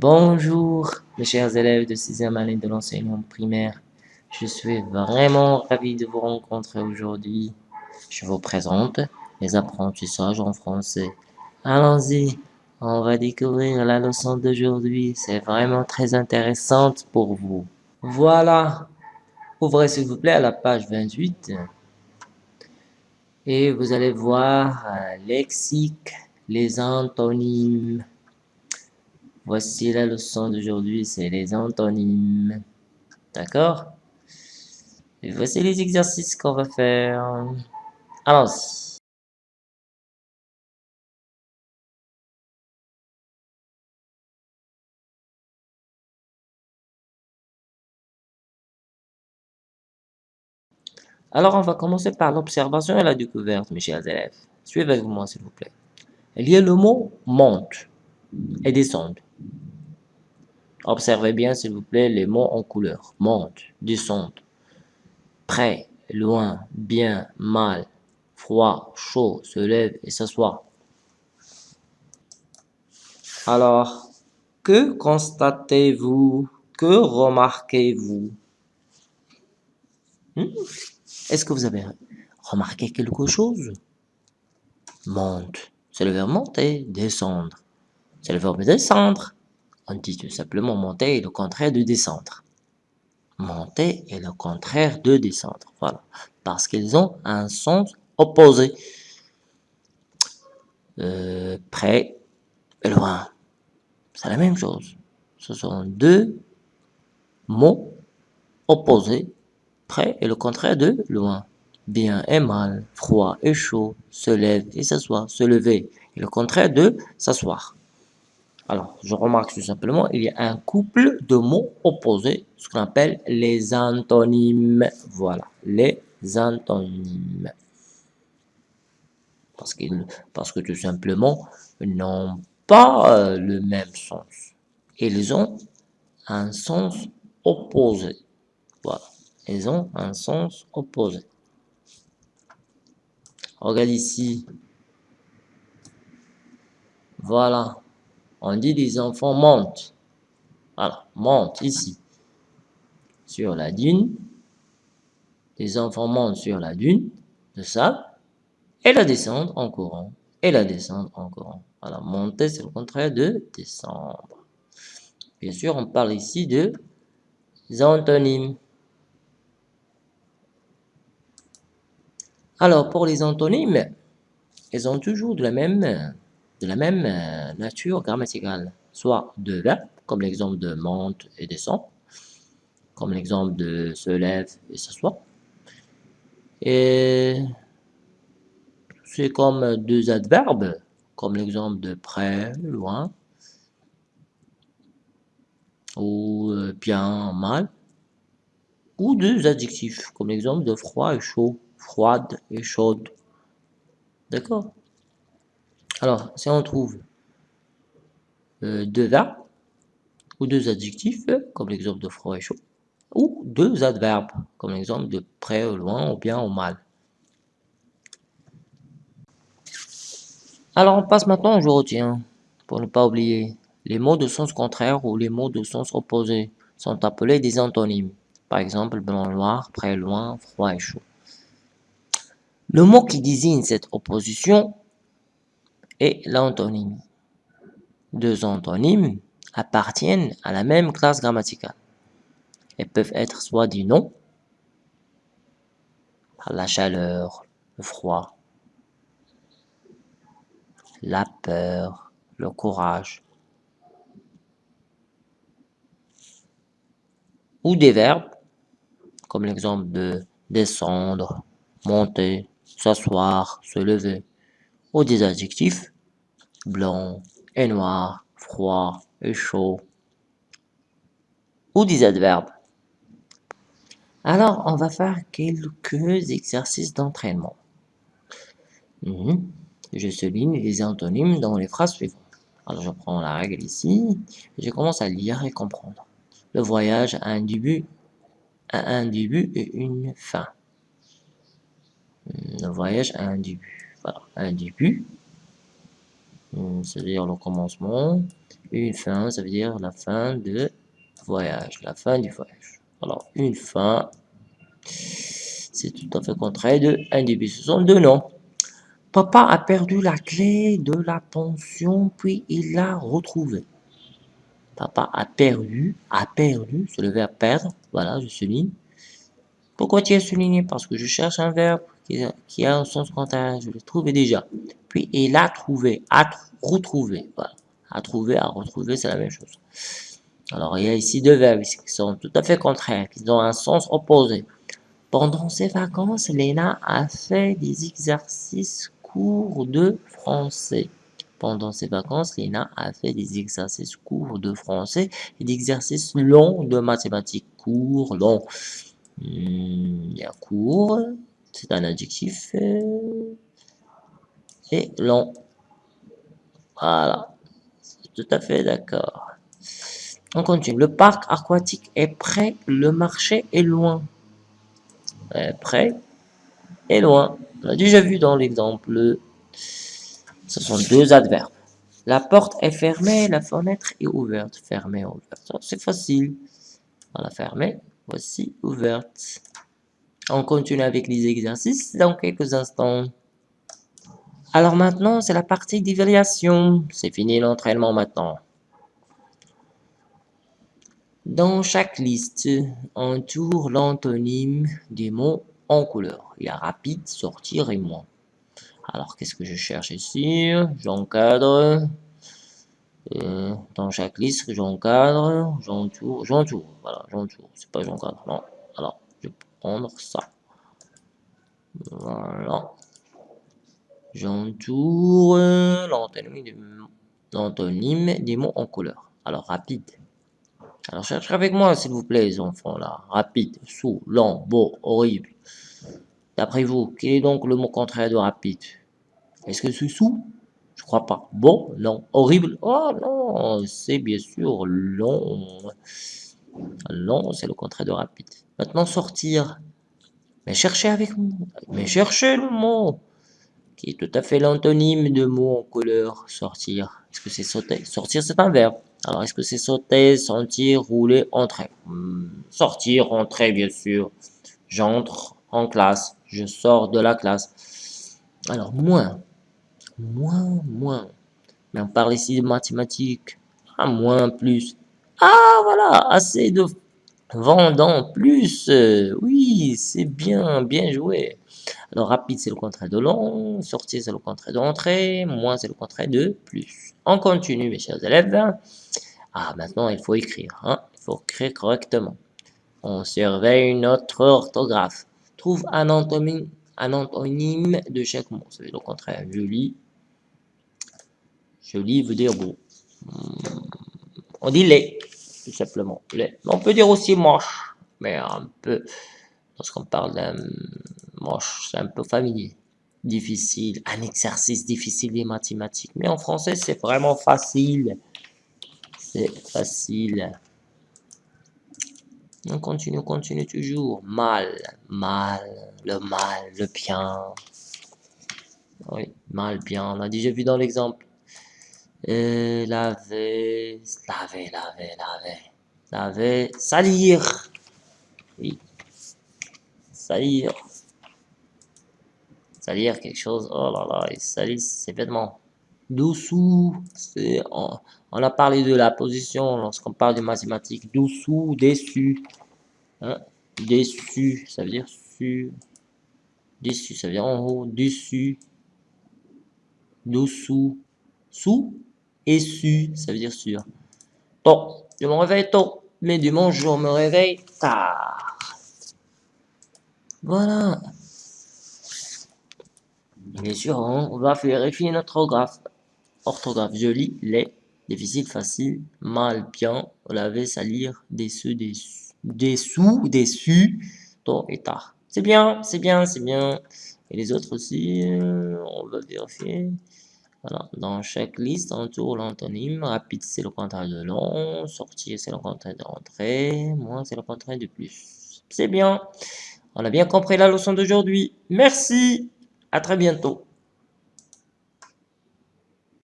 Bonjour mes chers élèves de 6e année de l'enseignement primaire. Je suis vraiment ravi de vous rencontrer aujourd'hui. Je vous présente les apprentissages en français. Allons-y, on va découvrir la leçon d'aujourd'hui. C'est vraiment très intéressante pour vous. Voilà, ouvrez s'il vous plaît à la page 28. Et vous allez voir un lexique, les antonymes. Voici la leçon d'aujourd'hui, c'est les antonymes. D'accord? Et voici les exercices qu'on va faire. Alors, on va commencer par l'observation et la découverte, mes chers élèves. Suivez moi, s'il vous plaît. Il y a le mot monte et descendre. Observez bien, s'il vous plaît, les mots en couleur. Monte, descente, près, loin, bien, mal, froid, chaud, se lève et s'assoit. Alors, que constatez-vous? Que remarquez-vous? Hmm? Est-ce que vous avez remarqué quelque chose? Monte, c'est le verbe monter, descendre. C'est le verbe descendre. On dit tout simplement monter est le contraire de descendre. Monter est le contraire de descendre. Voilà. Parce qu'ils ont un sens opposé. Euh, près et loin. C'est la même chose. Ce sont deux mots opposés. Près et le contraire de loin. Bien et mal, froid et chaud, se lève et s'assoit, se lever. Et le contraire de s'asseoir. Alors, je remarque tout simplement, il y a un couple de mots opposés, ce qu'on appelle les antonymes. Voilà, les antonymes. Parce, parce que tout simplement, n'ont pas euh, le même sens. Ils ont un sens opposé. Voilà, ils ont un sens opposé. Regarde ici. Voilà. On dit les enfants montent. Voilà, montent ici. Sur la dune. Les enfants montent sur la dune de sable. Et la descendent en courant. Et la descendent en courant. Voilà, monter, c'est le contraire de descendre. Bien sûr, on parle ici de antonymes. Alors, pour les antonymes, ils ont toujours de la même de la même euh, nature grammaticale, soit de verbes, comme l'exemple de monte et descend, comme l'exemple de se lève et s'assoit. Et c'est comme deux adverbes, comme l'exemple de près, loin, ou euh, bien, mal, ou deux adjectifs, comme l'exemple de froid et chaud, froide et chaude. D'accord? Alors, si on trouve euh, deux verbes ou deux adjectifs, comme l'exemple de froid et chaud, ou deux adverbes, comme l'exemple de près ou loin, ou bien ou mal. Alors, on passe maintenant au je retiens, pour ne pas oublier. Les mots de sens contraire ou les mots de sens opposé sont appelés des antonymes. Par exemple, blanc, noir, près, loin, froid et chaud. Le mot qui désigne cette opposition et l'antonyme. Deux antonymes appartiennent à la même classe grammaticale. Elles peuvent être soit du nom, la chaleur, le froid, la peur, le courage, ou des verbes, comme l'exemple de descendre, monter, s'asseoir, se lever, ou des adjectifs blanc et noir, froid et chaud, ou des adverbes. Alors, on va faire quelques exercices d'entraînement. Mhm. Je souligne les antonymes dans les phrases suivantes. Alors, je prends la règle ici, je commence à lire et comprendre. Le voyage a un début, a un début et une fin. Le voyage a un début. Un début c'est-à-dire le commencement. Une fin, ça veut dire la fin de voyage. La fin du voyage. Alors, une fin, c'est tout à fait contraire de un début. Ce sont deux noms. Papa a perdu la clé de la pension, puis il l'a retrouvée. Papa a perdu, a perdu, c'est le verbe perdre. Voilà, je souligne. Pourquoi tu as souligné? Parce que je cherche un verbe qui a, un sens contraire. Je l'ai trouvé déjà. Puis il a trouvé, a retrouvé. Voilà. A trouvé, a retrouvé, c'est la même chose. Alors, il y a ici deux verbes qui sont tout à fait contraires, qui ont un sens opposé. Pendant ses vacances, Léna a fait des exercices courts de français. Pendant ses vacances, Léna a fait des exercices courts de français et des exercices longs de mathématiques. Courts, longs. Hmm, il y a court, c'est un adjectif. Euh, et long. Voilà. Tout à fait d'accord. On continue. Le parc aquatique est près, le marché est loin. près et loin. On a déjà vu dans l'exemple. Ce sont deux adverbes. La porte est fermée, la fenêtre est ouverte. Fermée, ouverte. C'est facile. Voilà, fermée. Voici ouverte. On continue avec les exercices dans quelques instants. Alors maintenant, c'est la partie d'évaluation. C'est fini l'entraînement maintenant. Dans chaque liste, entoure l'antonyme des mots en couleur. Il y a rapide, sortir et moins. Alors, qu'est-ce que je cherche ici? J'encadre. Euh, dans chaque liste, j'encadre, j'entoure, j'entoure. Voilà, j'entoure. C'est pas j'encadre, non. Alors, je prendre ça. Voilà. J'entoure l'antonyme des mots en couleur. Alors, rapide. Alors, cherchez avec moi, s'il vous plaît, les enfants, là. Rapide, sous, lent, beau, horrible. D'après vous, quel est donc le mot contraire de rapide? Est-ce que c'est sous? Je crois pas. Beau Non. Horrible Oh non, c'est bien sûr long. Long, c'est le contraire de rapide. Maintenant, sortir. Mais cherchez avec moi. Mais cherchez le mot qui est tout à fait l'antonyme de mot en couleur, sortir. Est-ce que c'est sauter? Sortir, c'est un verbe. Alors, est-ce que c'est sauter, sentir, rouler, entrer? Hmm, Sortir, entrer, bien sûr. J'entre en classe. Je sors de la classe. Alors, moins. Moins, moins. Mais on parle ici de mathématiques. Ah, moins, plus. Ah, voilà, assez de vendant plus. Oui, c'est bien, bien joué. Alors, rapide, c'est le contraire de long. Sortir, c'est le contraire d'entrée. Moins, c'est le contraire de plus. On continue, mes chers élèves. Ah, maintenant, il faut écrire. Hein? Il faut écrire correctement. On surveille notre orthographe. Trouve un antonyme, un antonyme de chaque mot. C'est le contraire. Joli. Joli veut dire beau. On dit les, tout simplement. On peut dire aussi moche, mais un peu, lorsqu'on parle d'un moche, c'est un peu familier. Difficile, un exercice difficile des mathématiques. Mais en français, c'est vraiment facile. C'est facile. On continue, on continue toujours. Mal, mal, le mal, le bien. Oui, mal, bien. On a déjà vu dans l'exemple. Euh, laver, laver, laver, laver. Laver, salir. Oui. Salir salir quelque chose, oh là là, il salit ses vêtements. Dessous, c'est, on, on, a parlé de la position lorsqu'on parle de mathématiques. Dessous, dessus. Hein? Dessus, ça veut dire sur. Dessus, ça veut dire en haut. Dessus. Dessous. Sous. Et su, ça veut dire sur. Tôt, je me réveille tôt. Mais dimanche, je me réveille tard. Voilà. Bien sûr, on va vérifier notre orthographe. Orthographe joli, laid, difficile, facile, mal, bien, laver, salir, déçu, déçu, dessous, déçu, tôt et tard. C'est bien, c'est bien, c'est bien. Et les autres aussi, euh, on va vérifier. Voilà, dans chaque liste, on tourne l'antonyme. Rapide, c'est le contraire de long. Sortir, c'est le contraire de. Moins, c'est le contraire de plus. C'est bien. On a bien compris la leçon d'aujourd'hui. Merci. À très bientôt.